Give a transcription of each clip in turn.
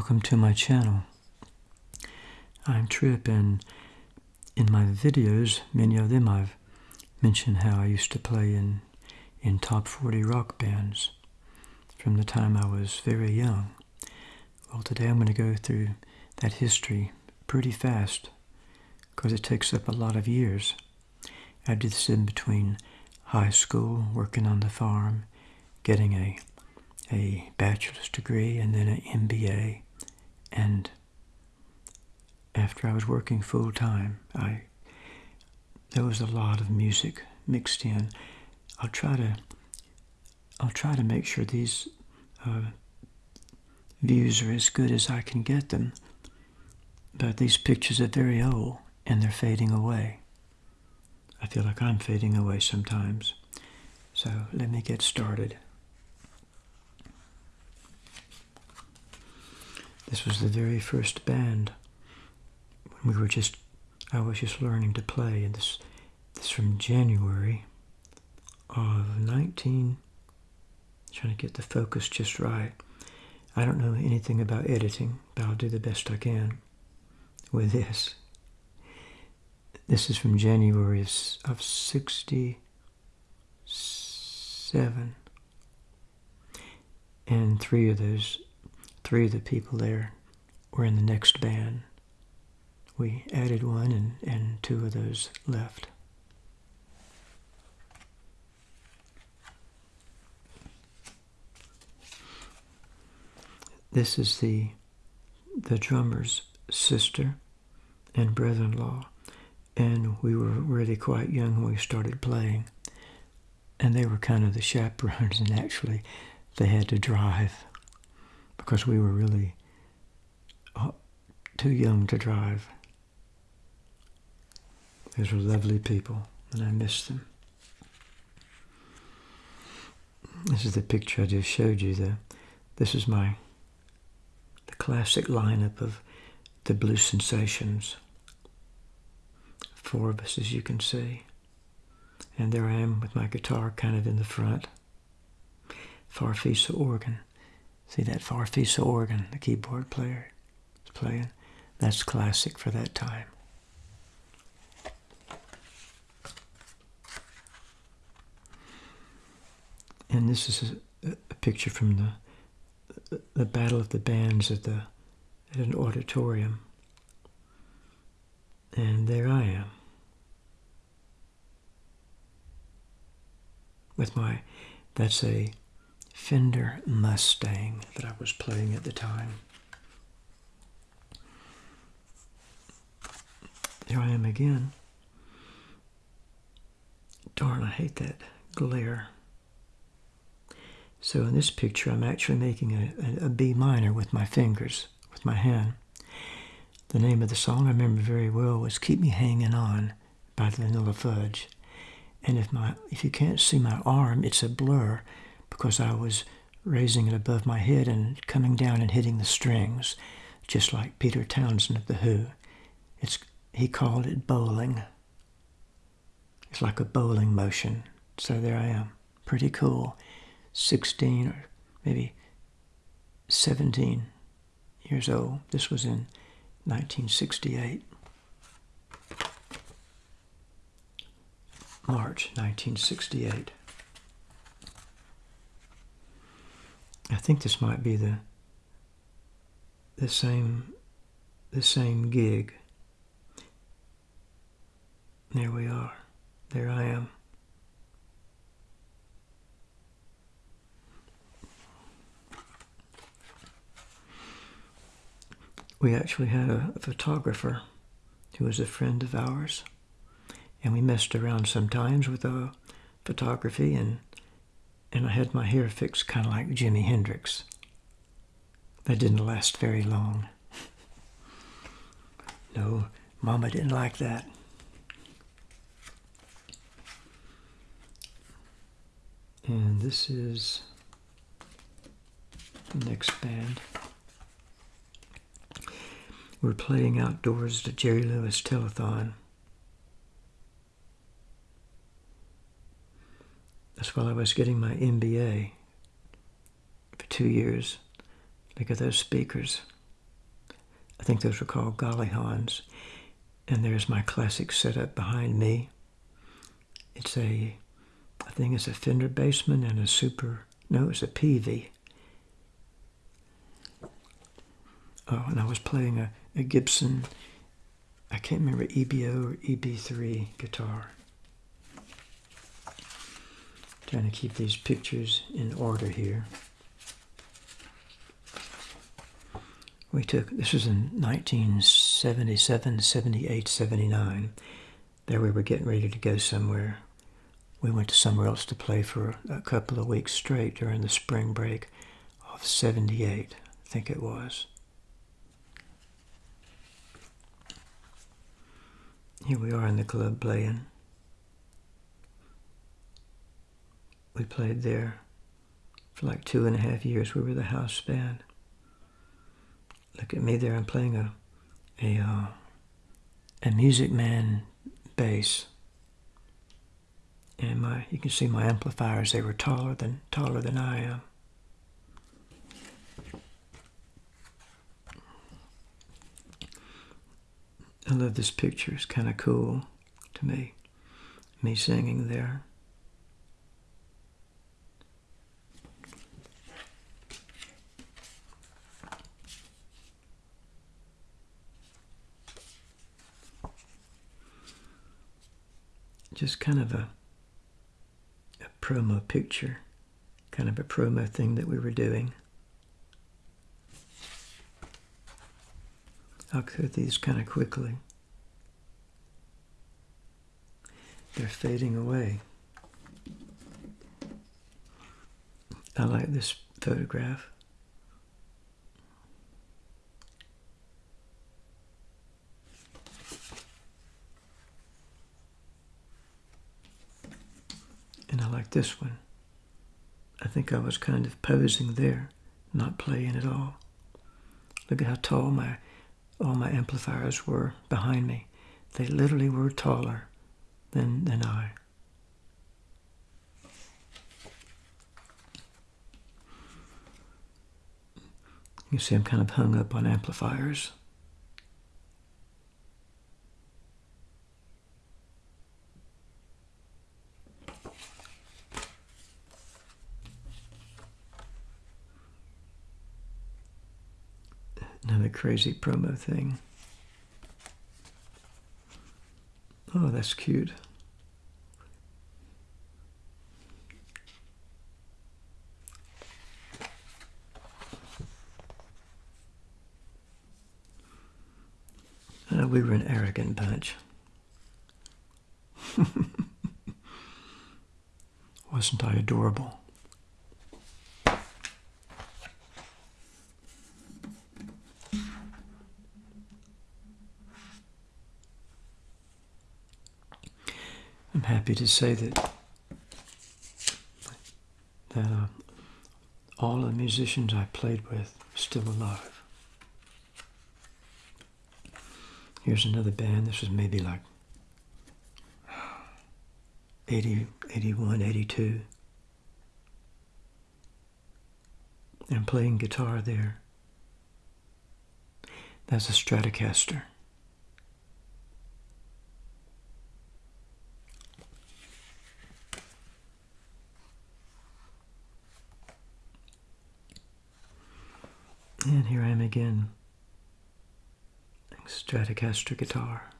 Welcome to my channel. I'm Trip and in my videos, many of them I've mentioned how I used to play in, in top 40 rock bands from the time I was very young. Well, today I'm going to go through that history pretty fast because it takes up a lot of years. I did this in between high school, working on the farm, getting a a bachelor's degree and then an MBA. And after I was working full time, I there was a lot of music mixed in. I'll try to I'll try to make sure these uh, views are as good as I can get them. But these pictures are very old and they're fading away. I feel like I'm fading away sometimes. So let me get started. This was the very first band when we were just, I was just learning to play. And this, this from January of 19, trying to get the focus just right. I don't know anything about editing, but I'll do the best I can with this. This is from January of, of 67. And three of those three of the people there were in the next band. We added one and, and two of those left. This is the the drummer's sister and brother-in-law, and we were really quite young when we started playing, and they were kind of the chaperones, and actually they had to drive because we were really uh, too young to drive. These were lovely people, and I miss them. This is the picture I just showed you. there. this is my the classic lineup of the Blue Sensations. Four of us, as you can see. And there I am with my guitar kind of in the front. Farfisa organ. See that Farfisa organ the keyboard player is playing? That's classic for that time. And this is a, a picture from the, the Battle of the Bands at, the, at an auditorium. And there I am. With my, that's a Fender Mustang that I was playing at the time. Here I am again. Darn, I hate that glare. So in this picture, I'm actually making a, a, a B minor with my fingers, with my hand. The name of the song I remember very well was Keep Me Hanging On by Vanilla Fudge. And if, my, if you can't see my arm, it's a blur because I was raising it above my head and coming down and hitting the strings, just like Peter Townshend of The Who. It's, he called it bowling. It's like a bowling motion. So there I am. Pretty cool. 16 or maybe 17 years old. This was in 1968. March 1968. I think this might be the the same the same gig. There we are. There I am. We actually had a, photographer who was a friend of ours, and we messed around sometimes with the photography and and I had my hair fixed kind of like Jimi Hendrix. That didn't last very long. no, Mama didn't like that. And this is the next band. We're playing outdoors at Jerry Lewis Telethon. That's while I was getting my MBA for two years. Look at those speakers. I think those were called Gollyhons. And there's my classic setup behind me. It's a, I think it's a Fender Bassman and a Super, no, it's a Peavey. Oh, and I was playing a, a Gibson, I can't remember, EBO or EB3 guitar. Trying to keep these pictures in order here. We took, this was in 1977, 78, 79. There we were getting ready to go somewhere. We went to somewhere else to play for a couple of weeks straight during the spring break of 78, I think it was. Here we are in the club playing. We played there for like two and a half years. We were the house band. Look at me there. I'm playing a a uh, a Music Man bass, and my you can see my amplifiers. They were taller than taller than I am. I love this picture. It's kind of cool to me. Me singing there. Just kind of a, a promo picture, kind of a promo thing that we were doing. I'll cut these kind of quickly. They're fading away. I like this photograph. Like this one. I think I was kind of posing there, not playing at all. Look at how tall my all my amplifiers were behind me. They literally were taller than, than I. You see I'm kind of hung up on amplifiers. Another crazy promo thing. Oh, that's cute. Uh, we were an arrogant bunch. Wasn't I adorable? I'm happy to say that that uh, all the musicians I played with are still alive. Here's another band. This was maybe like 80, 81, 82. And playing guitar there. That's a Stratocaster. And here I am again, Stratocaster guitar.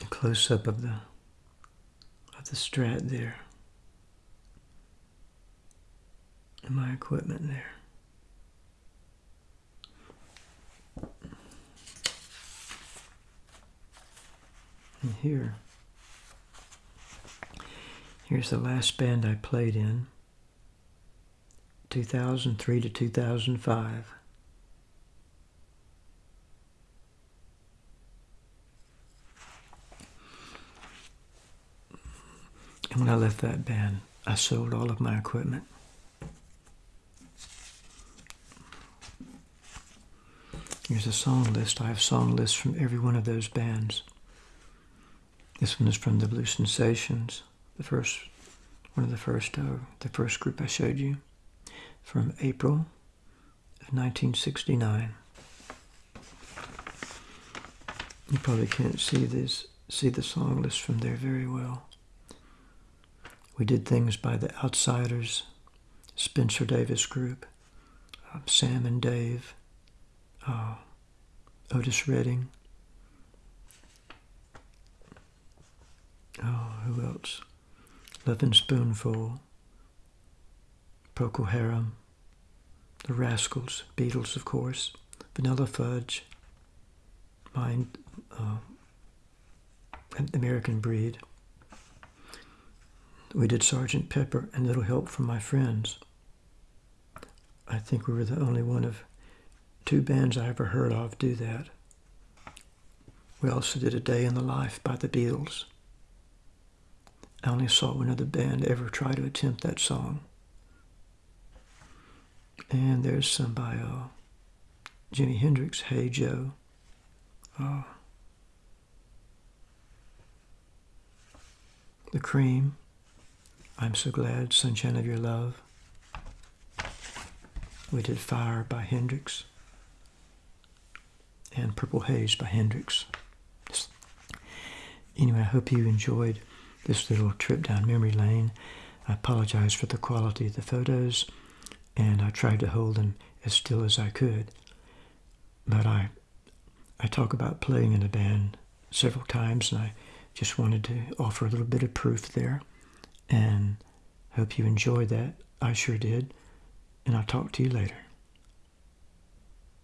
A close up of the of the Strat there. And my equipment there. Here, here's the last band I played in, 2003 to 2005. And when I left that band, I sold all of my equipment. Here's a song list. I have song lists from every one of those bands. This one is from the Blue Sensations, the first one of the first, uh, the first group I showed you, from April of 1969. You probably can't see this, see the song list from there very well. We did things by the Outsiders, Spencer Davis Group, uh, Sam and Dave, uh, Otis Redding. Oh, who else? Lovin' Spoonful, Procol Harum, The Rascals, Beatles, of course, Vanilla Fudge, Mind, uh, American Breed. We did Sergeant Pepper and Little Help from My Friends. I think we were the only one of two bands I ever heard of do that. We also did A Day in the Life by the Beatles. I only saw another band ever try to attempt that song. And there's some by uh, Jimi Hendrix, Hey Joe. Uh, the Cream, I'm So Glad, Sunshine of Your Love. We did Fire by Hendrix and Purple Haze by Hendrix. Anyway, I hope you enjoyed this little trip down memory lane. I apologize for the quality of the photos, and I tried to hold them as still as I could. But I, I talk about playing in a band several times, and I just wanted to offer a little bit of proof there, and hope you enjoyed that. I sure did, and I'll talk to you later.